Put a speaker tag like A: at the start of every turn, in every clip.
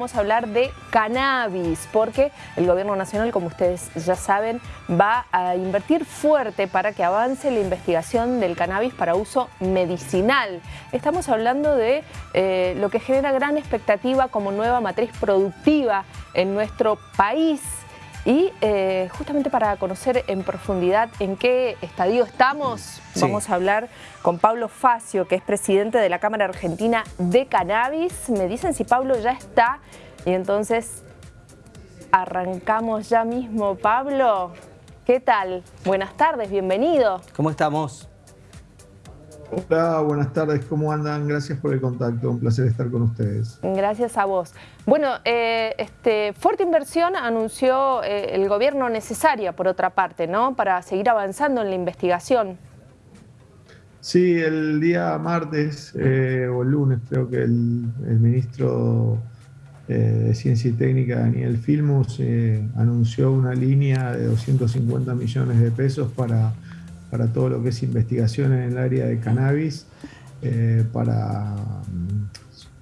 A: vamos a hablar de cannabis, porque el gobierno nacional, como ustedes ya saben, va a invertir fuerte para que avance la investigación del cannabis para uso medicinal. Estamos hablando de eh, lo que genera gran expectativa como nueva matriz productiva en nuestro país. Y eh, justamente para conocer en profundidad en qué estadio estamos, vamos a hablar con Pablo Facio, que es presidente de la Cámara Argentina de Cannabis. Me dicen si Pablo ya está y entonces arrancamos ya mismo. Pablo, ¿qué tal? Buenas tardes, bienvenido.
B: ¿Cómo estamos?
C: Hola, buenas tardes, ¿cómo andan? Gracias por el contacto, un placer estar con ustedes.
A: Gracias a vos. Bueno, eh, este, fuerte inversión anunció eh, el gobierno necesaria, por otra parte, ¿no? Para seguir avanzando en la investigación.
C: Sí, el día martes eh, o el lunes creo que el, ministro de Ciencia y Técnica, Daniel Filmus, anunció una línea de 250 millones de pesos para para todo lo que es investigación en el área de cannabis, eh, para,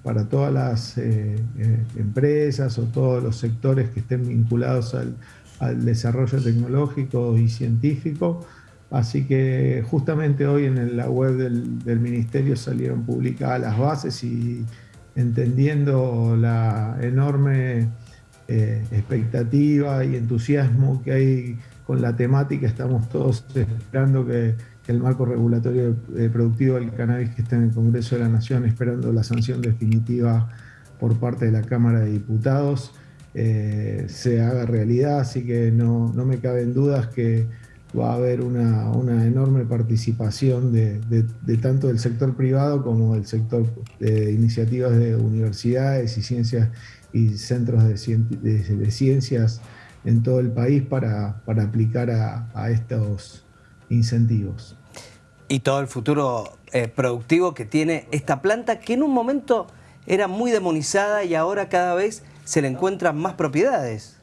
C: para todas las eh, eh, empresas o todos los sectores que estén vinculados al, desarrollo tecnológico y científico. Así que justamente hoy en la web del, ministerio salieron publicadas las bases y entendiendo la enorme expectativa y entusiasmo que hay con la temática, estamos todos esperando que, el marco regulatorio eh, productivo del cannabis que está en el Congreso de la Nación, esperando la sanción definitiva por parte de la Cámara de Diputados, eh, se haga realidad, así que no, no, me caben dudas que va a haber una, una enorme participación de, tanto del sector privado como del sector de iniciativas de universidades y ciencias y centros de ciencias en todo el país para, para aplicar a, estos incentivos.
B: Y todo el futuro eh, productivo que tiene esta planta que en un momento era muy demonizada y ahora cada vez se le encuentran más propiedades.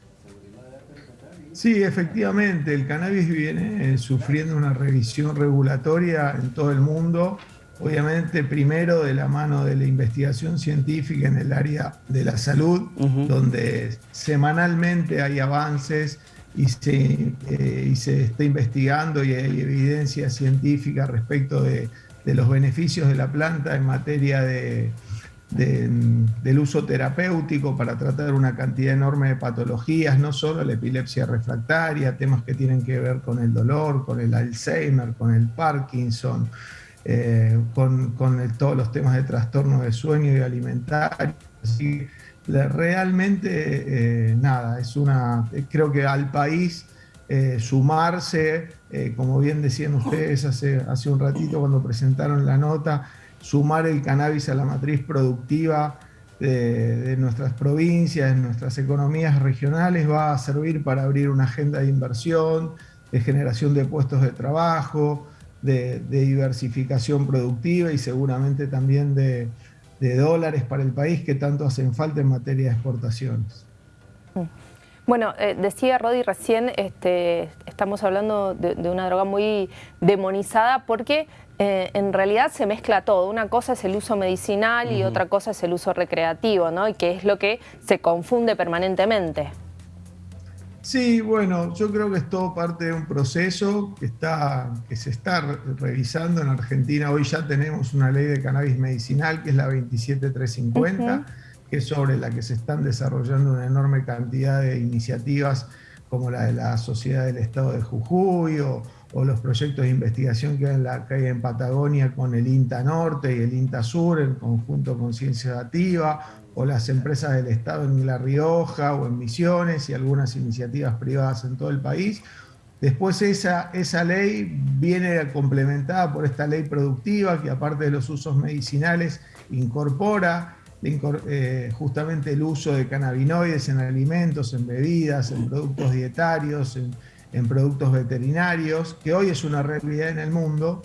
C: Sí, efectivamente, el cannabis viene eh, sufriendo una revisión regulatoria en todo el mundo obviamente primero de la mano de la investigación científica en el área de la salud, donde semanalmente hay avances y se, eh, y se está investigando y hay evidencia científica respecto de, los beneficios de la planta en materia de, del uso terapéutico para tratar una cantidad enorme de patologías, no solo la epilepsia refractaria, temas que tienen que ver con el dolor, con el Alzheimer, con el Parkinson, eh, con, todos los temas de trastorno de sueño y alimentario. Así, realmente, eh, nada, es una, creo que al país eh, sumarse, como bien decían ustedes hace, hace un ratito cuando presentaron la nota, sumar el cannabis a la matriz productiva de, de, nuestras provincias, de nuestras economías regionales, va a servir para abrir una agenda de inversión, de generación de puestos de trabajo, de, diversificación productiva y seguramente también de, dólares para el país que tanto hacen falta en materia de exportaciones.
A: Bueno, eh, decía Rodi recién, este, estamos hablando de, una droga muy demonizada porque eh, en realidad se mezcla todo. Una cosa es el uso medicinal y otra cosa es el uso recreativo, ¿no? Y que es lo que se confunde permanentemente.
C: Sí, bueno, yo creo que es todo parte de un proceso que, está, que se está revisando en Argentina. Hoy ya tenemos una ley de cannabis medicinal, que es la 27350, que es sobre la que se están desarrollando una enorme cantidad de iniciativas como la de la Sociedad del Estado de Jujuy o, los proyectos de investigación que hay, en la, que en Patagonia con el INTA Norte y el INTA Sur en conjunto con Ciencia Dativa o las empresas del Estado en La Rioja o en Misiones y algunas iniciativas privadas en todo el país. Después esa, esa ley viene complementada por esta ley productiva que aparte de los usos medicinales incorpora eh, justamente el uso de cannabinoides en alimentos, en bebidas, en productos dietarios, en, en productos veterinarios, que hoy es una realidad en el mundo,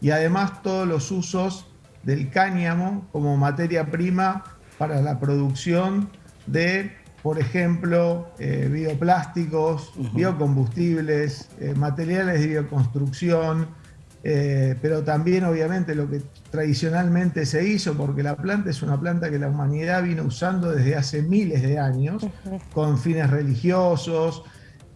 C: y además todos los usos del cáñamo como materia prima para la producción de, por ejemplo, eh, bioplásticos, biocombustibles, eh, materiales de bioconstrucción, eh, pero también obviamente lo que tradicionalmente se hizo, porque la planta es una planta que la humanidad vino usando desde hace miles de años, con fines religiosos,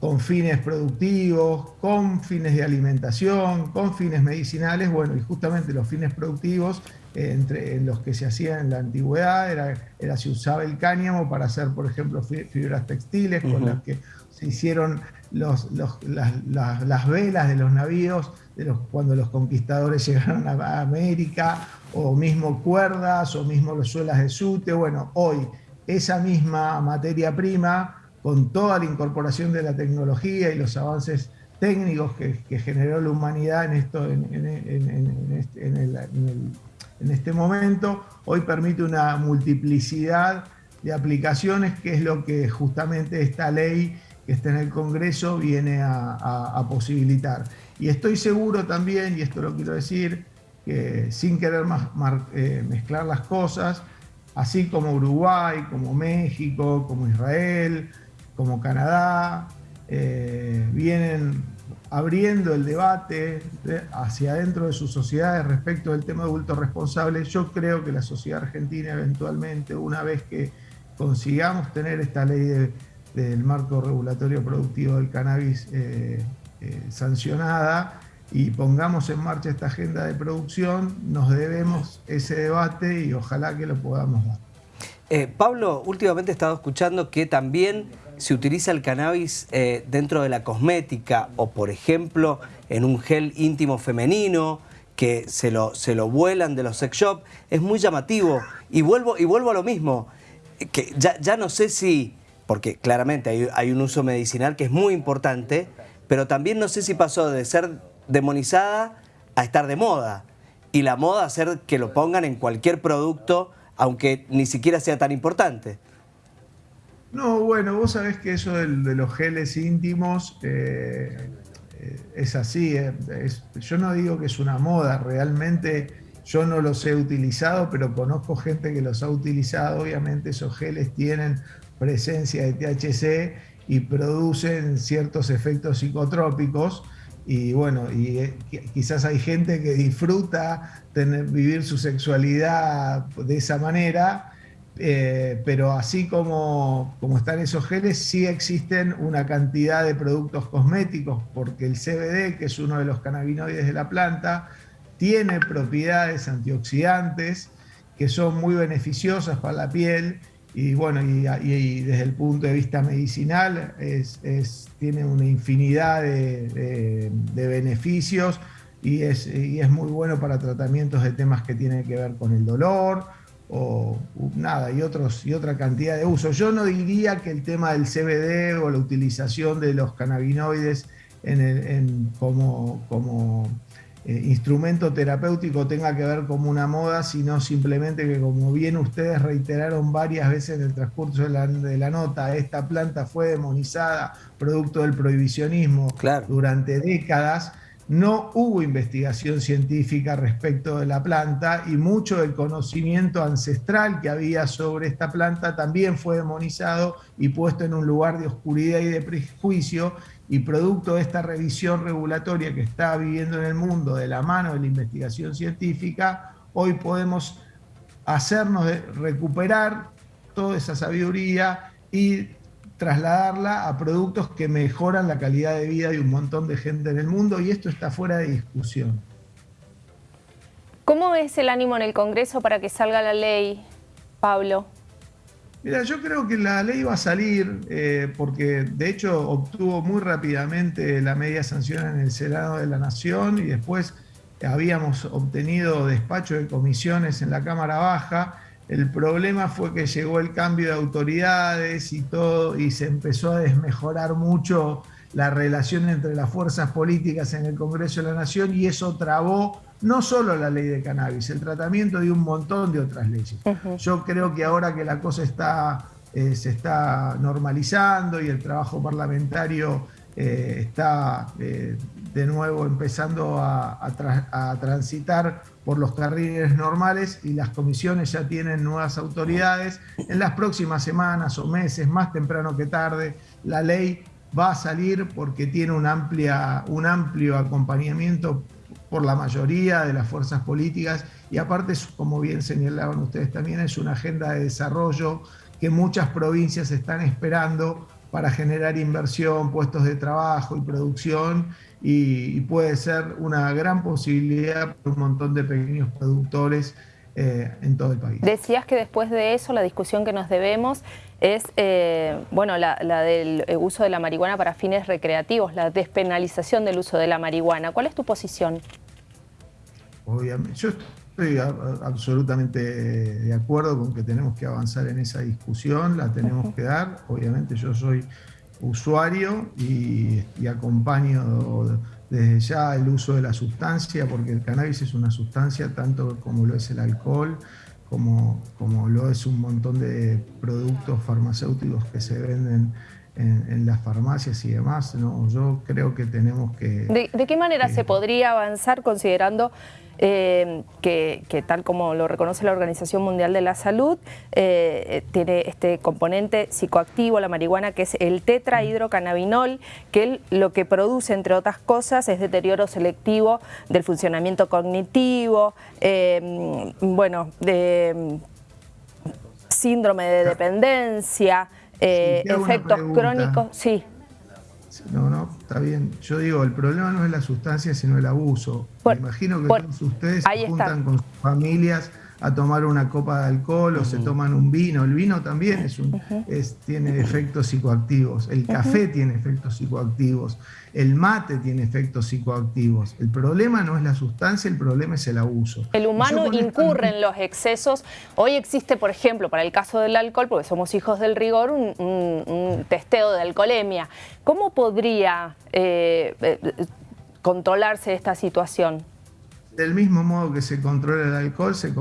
C: con fines productivos, con fines de alimentación, con fines medicinales, bueno, y justamente los fines productivos entre los que se hacían en la antigüedad era, era se usaba el cáñamo para hacer, por ejemplo, fibras textiles, con las que se hicieron los, las, velas de los navíos de los, cuando los conquistadores llegaron a América, o mismo cuerdas, o mismo los suelas de sute. Bueno, hoy esa misma materia prima, con toda la incorporación de la tecnología y los avances técnicos que, generó la humanidad en, esto, en, en este momento, hoy permite una multiplicidad de aplicaciones, que es lo que justamente esta ley que está en el Congreso viene a, posibilitar. Y estoy seguro también, y esto lo quiero decir, que sin querer eh, mezclar las cosas, así como Uruguay, como México, como Israel, como Canadá, eh, vienen abriendo el debate hacia adentro de sus sociedades respecto del tema de adultos responsables, yo creo que la sociedad argentina eventualmente, una vez que consigamos tener esta ley de del marco regulatorio productivo del cannabis eh, eh, sancionada y pongamos en marcha esta agenda de producción, nos debemos ese debate y ojalá que lo podamos dar.
B: Eh, Pablo, últimamente he estado escuchando que también se utiliza el cannabis dentro de la cosmética o, por ejemplo, en un gel íntimo femenino que se lo, se lo vuelan de los sex shops. Es muy llamativo. Y vuelvo, y vuelvo a lo mismo, que ya, ya no sé si porque claramente hay, un uso medicinal que es muy importante, pero también no sé si pasó de ser demonizada a estar de moda. Y la moda hacer que lo pongan en cualquier producto, aunque ni siquiera sea tan importante.
C: No, bueno, vos sabés que eso de, los geles íntimos eh, eh, es así. Eh, yo no digo que es una moda, realmente yo no los he utilizado, pero conozco gente que los ha utilizado. Obviamente esos geles tienen presencia de THC y producen ciertos efectos psicotrópicos. Y bueno, y eh, quizás hay gente que disfruta tener, vivir su sexualidad de esa manera, eh, pero así como, como están esos geles, sí existen una cantidad de productos cosméticos, porque el CBD, que es uno de los cannabinoides de la planta, tiene propiedades antioxidantes que son muy beneficiosas para la piel y bueno, y, desde el punto de vista medicinal es, tiene una infinidad de, beneficios y es, es, muy bueno para tratamientos de temas que tienen que ver con el dolor o nada, y, otros, y otra cantidad de usos. Yo no diría que el tema del CBD o la utilización de los cannabinoides en en, como, como eh, instrumento terapéutico tenga que ver como una moda, sino simplemente que como bien ustedes reiteraron varias veces en el transcurso de la, nota, esta planta fue demonizada producto del prohibicionismo durante décadas. No hubo investigación científica respecto de la planta y mucho del conocimiento ancestral que había sobre esta planta también fue demonizado y puesto en un lugar de oscuridad y de prejuicio. Y producto de esta revisión regulatoria que está viviendo en el mundo de la mano de la investigación científica, hoy podemos hacernos recuperar toda esa sabiduría y trasladarla a productos que mejoran la calidad de vida de un montón de gente en el mundo y esto está fuera de discusión.
A: ¿Cómo es el ánimo en el Congreso para que salga la ley, Pablo?
C: Mira, yo creo que la ley va a salir eh, porque de hecho obtuvo muy rápidamente la media sanción en el Senado de la Nación y después habíamos obtenido despacho de comisiones en la Cámara Baja. El problema fue que llegó el cambio de autoridades y todo y se empezó a desmejorar mucho la relación entre las fuerzas políticas en el Congreso de la Nación y eso trabó no solo la ley de cannabis, el tratamiento de un montón de otras leyes. Yo creo que ahora que la cosa está, eh, se está normalizando y el trabajo parlamentario eh, está eh, de nuevo empezando a, a, transitar por los carriles normales y las comisiones ya tienen nuevas autoridades, en las próximas semanas o meses, más temprano que tarde, la ley va a salir porque tiene un, amplia, un amplio acompañamiento por la mayoría de las fuerzas políticas y aparte, como bien señalaban ustedes también, es una agenda de desarrollo que muchas provincias están esperando para generar inversión, puestos de trabajo y producción y, puede ser una gran posibilidad para un montón de pequeños productores eh, en todo el país.
A: Decías que después de eso la discusión que nos debemos es eh, bueno, la, del uso de la marihuana para fines recreativos, la despenalización del uso de la marihuana. ¿Cuál es tu posición?
C: Obviamente, yo estoy absolutamente de acuerdo con que tenemos que avanzar en esa discusión, la tenemos que dar. Obviamente yo soy usuario y, acompaño desde ya el uso de la sustancia, porque el cannabis es una sustancia tanto como lo es el alcohol, como, como lo es un montón de productos farmacéuticos que se venden en, las farmacias y demás. ¿no? Yo creo que tenemos que...
A: ¿De, qué manera se podría avanzar considerando eh, que, tal como lo reconoce la Organización Mundial de la Salud, eh, tiene este componente psicoactivo, la marihuana, que es el tetrahidrocannabinol, que lo que produce, entre otras cosas, es deterioro selectivo del funcionamiento cognitivo, eh, bueno, de síndrome de dependencia, efectos crónicos, sí.
C: No, no, está bien. Yo digo, el problema no es la sustancia, sino el abuso. Me imagino que todos ustedes se juntan con sus familias a tomar una copa de alcohol o se toman un vino. El vino también es un, tiene efectos psicoactivos, el café tiene efectos psicoactivos, el mate tiene efectos psicoactivos. El problema no es la sustancia, el problema es el abuso.
A: El humano incurre en los excesos. Hoy existe, por ejemplo, para el caso del alcohol, porque somos hijos del rigor, un, testeo de alcoholemia. ¿Cómo podría eh, eh, controlarse esta situación?
C: Del mismo modo que se controla el alcohol, se,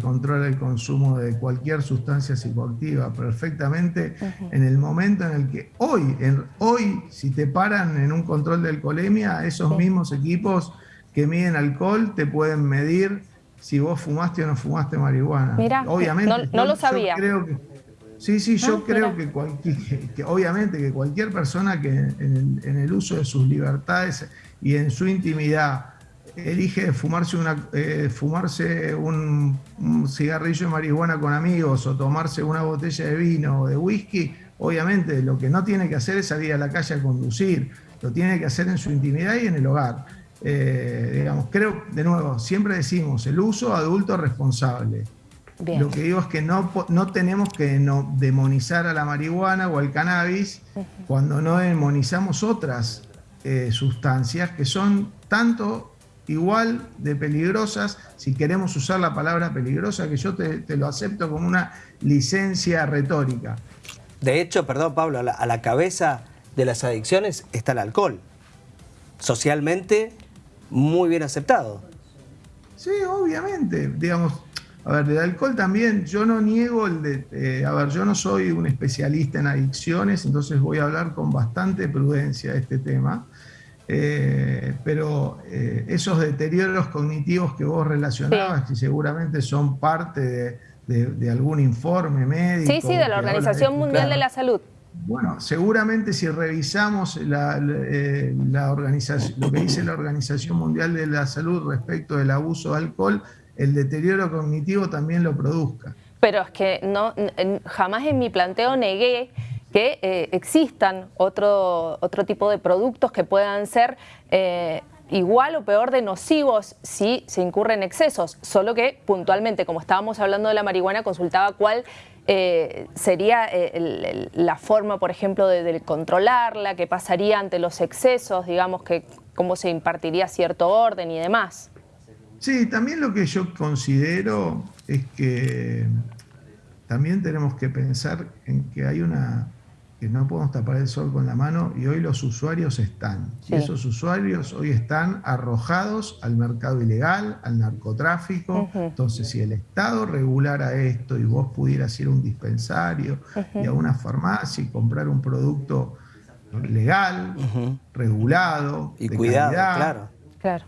C: controla el consumo de cualquier sustancia psicoactiva perfectamente en el momento en el que hoy, en, hoy, si te paran en un control de alcoholemia, esos mismos equipos que miden alcohol te pueden medir si vos fumaste o no fumaste marihuana.
A: Mira, obviamente, no, lo sabía.
C: creo que, sí, sí, yo ah, creo que, que, obviamente que cualquier persona que en el, en el uso de sus libertades y en su intimidad elige fumarse, una, eh, fumarse un, cigarrillo de marihuana con amigos o tomarse una botella de vino o de whisky, obviamente lo que no tiene que hacer es salir a la calle a conducir, lo tiene que hacer en su intimidad y en el hogar. Eh, digamos, creo, de nuevo, siempre decimos el uso adulto responsable. Lo que digo es que no, no tenemos que no demonizar a la marihuana o al cannabis cuando no demonizamos otras eh, sustancias que son tanto igual de peligrosas, si queremos usar la palabra peligrosa, que yo te, lo acepto como una licencia retórica.
B: De hecho, perdón Pablo, a la, cabeza de las adicciones está el alcohol. Socialmente muy bien aceptado.
C: Sí, obviamente. Digamos, a ver, del alcohol también, yo no niego el de. Eh, a ver, yo no soy un especialista en adicciones, entonces voy a hablar con bastante prudencia de este tema. Eh, pero eh, esos deterioros cognitivos que vos relacionabas, que seguramente son parte de, algún informe médico.
A: Sí, sí, de la Organización Mundial de la Salud.
C: Bueno, seguramente si revisamos la, eh, organización, lo que dice la Organización Mundial de la Salud respecto del abuso de alcohol, el deterioro cognitivo también lo produzca.
A: Pero es que no, jamás en mi planteo negué que eh, existan otro, otro tipo de productos que puedan ser eh, igual o peor de nocivos si se incurren excesos, solo que puntualmente, como estábamos hablando de la marihuana, consultaba cuál eh, sería la forma, por ejemplo, de, controlarla, qué pasaría ante los excesos, digamos, que cómo se impartiría cierto orden y demás.
C: Sí, también lo que yo considero es que también tenemos que pensar en que hay una que no podemos tapar el sol con la mano y hoy los usuarios están. Y esos usuarios hoy están arrojados al mercado ilegal, al narcotráfico. Entonces, si el Estado regulara esto y vos pudieras ir a un dispensario y a una farmacia y comprar un producto legal, regulado,
B: y cuidado, claro.
A: claro.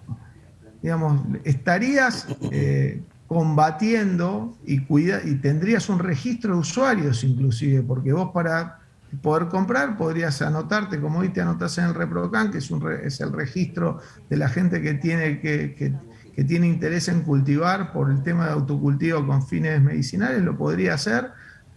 C: Digamos, estarías eh, combatiendo y, cuida y tendrías un registro de usuarios inclusive, porque vos para poder comprar, podrías anotarte, como hoy te anotas en el ReproCan, que es, un es el registro de la gente que tiene, que, que tiene interés en cultivar por el tema de autocultivo con fines medicinales, lo podría hacer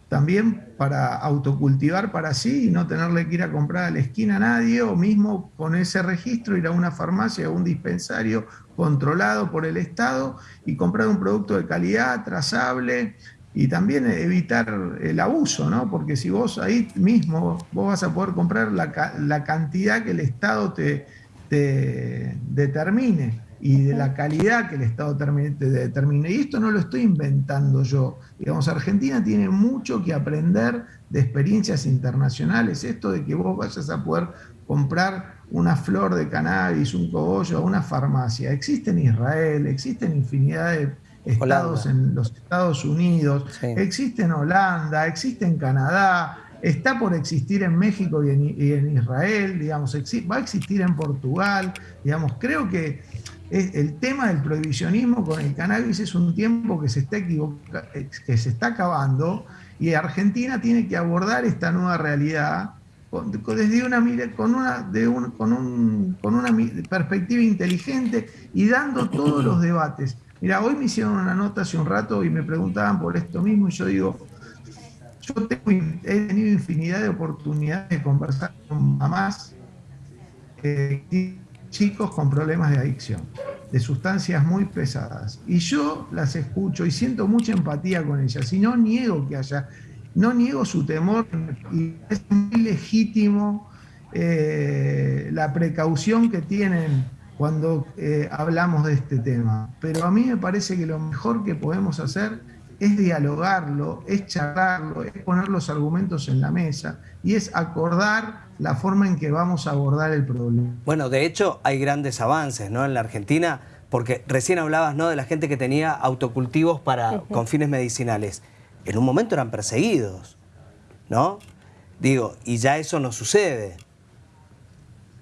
C: también para autocultivar para sí y no tenerle que ir a comprar a la esquina a nadie, o mismo con ese registro ir a una farmacia o un dispensario controlado por el Estado y comprar un producto de calidad, trazable, y también evitar el abuso, ¿no? Porque si vos ahí mismo vos vas a poder comprar la, la cantidad que el Estado te, te determine y de la calidad que el Estado determine. Y esto no lo estoy inventando yo. Digamos, Argentina tiene mucho que aprender de experiencias internacionales. Esto de que vos vayas a poder comprar una flor de cannabis, un cogollo una farmacia. Existe en Israel, existe en infinidad de estados en los Estados Unidos, existe en Holanda, existe en Canadá, está por existir en México y en, Israel, digamos, va a existir en Portugal, digamos, creo que el tema del prohibicionismo con el cannabis es un tiempo que se está, que se está acabando y Argentina tiene que abordar esta nueva realidad desde una, con, una, de con, un, con una perspectiva inteligente y dando todos los debates. Mira, hoy me hicieron una nota hace un rato y me preguntaban por esto mismo y yo digo, yo he tenido infinidad de oportunidades de conversar con mamás, eh, chicos con problemas de adicción, de sustancias muy pesadas. Y yo las escucho y siento mucha empatía con ellas. Y no niego que haya, no niego su temor y es muy legítimo eh, la precaución que tienen cuando eh, hablamos de este tema. Pero a mí me parece que lo mejor que podemos hacer es dialogarlo, es charlarlo, es poner los argumentos en la mesa y es acordar la forma en que vamos a abordar el problema.
B: Bueno, de hecho hay grandes avances ¿no? en la Argentina, porque recién hablabas ¿no? de la gente que tenía autocultivos para, con fines medicinales. En un momento eran perseguidos, ¿no? Digo, y ya eso no sucede.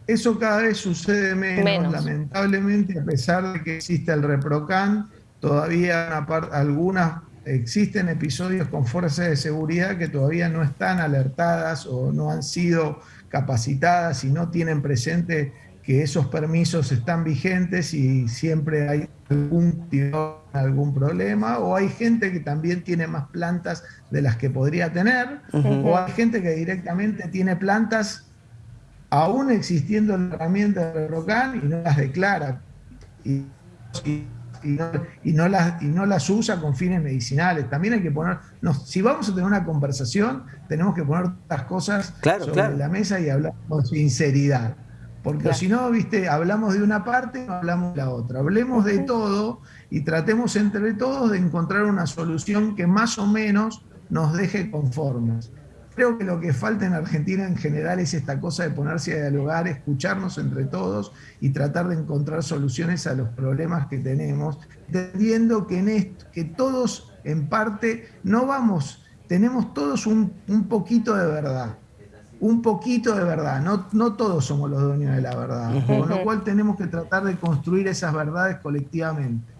C: Eso cada vez sucede menos, lamentablemente, a pesar de que existe el ReproCan, todavía algunas existen episodios con fuerzas de seguridad que todavía no están alertadas o no han sido capacitadas y no tienen presente que esos permisos están vigentes y siempre hay algún, algún problema, o hay gente que también tiene más plantas de las que podría tener, o hay gente que directamente tiene plantas aún existiendo la herramienta de ROCAN y no las declara. Y, y no, las, y no las usa con fines medicinales. También hay que poner, si vamos a tener una conversación, tenemos que poner las cosas sobre la mesa y hablar con sinceridad. Porque si no, viste, hablamos de una parte, no hablamos de la otra. Hablemos de todo y tratemos entre todos de encontrar una solución que más o menos nos deje conformes. Creo que lo que falta en Argentina en general es esta cosa de ponerse a dialogar, escucharnos entre todos y tratar de encontrar soluciones a los problemas que tenemos, entendiendo que, en esto, que todos en parte no vamos, tenemos todos un, poquito de verdad, un poquito de verdad, no, no todos somos los dueños de la verdad, con lo cual tenemos que tratar de construir esas verdades colectivamente.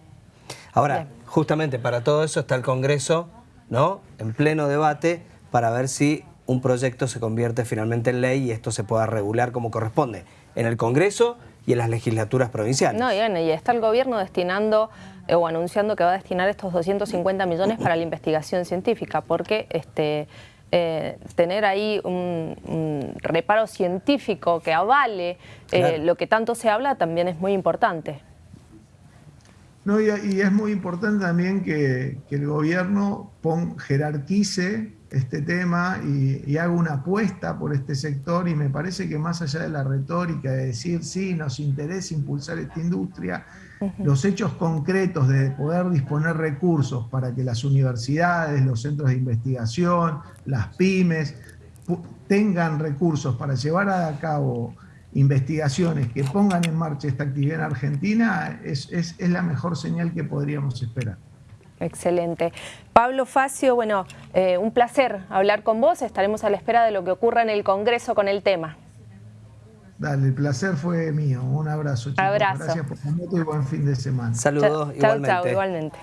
B: Ahora, justamente para todo eso está el Congreso, ¿no? En pleno debate, para ver si un proyecto se convierte finalmente en ley y esto se pueda regular como corresponde en el Congreso y en las legislaturas provinciales.
A: No, y, bueno, y está el gobierno destinando eh, o anunciando que va a destinar estos 250 millones para la investigación científica, porque este, eh, tener ahí un, reparo científico que avale eh, lo que tanto se habla también es muy importante.
C: No, y, es muy importante también que, el gobierno jerarquice este tema y, haga una apuesta por este sector y me parece que más allá de la retórica de decir sí, nos interesa impulsar esta industria, los hechos concretos de poder disponer recursos para que las universidades, los centros de investigación, las pymes tengan recursos para llevar a cabo investigaciones que pongan en marcha esta actividad en Argentina es, es, la mejor señal que podríamos esperar.
A: Excelente. Pablo Facio, bueno, eh, un placer hablar con vos. Estaremos a la espera de lo que ocurra en el Congreso con el tema.
C: Dale, el placer fue mío. Un abrazo, chicos.
A: Abrazo.
C: Gracias por tu y buen fin de semana.
B: Saludos, igualmente.
A: igualmente.